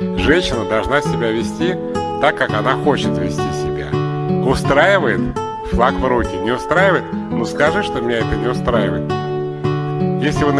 Женщина должна себя вести так, как она хочет вести себя. Устраивает флаг в руки, не устраивает, ну скажи, что меня это не устраивает. Если вы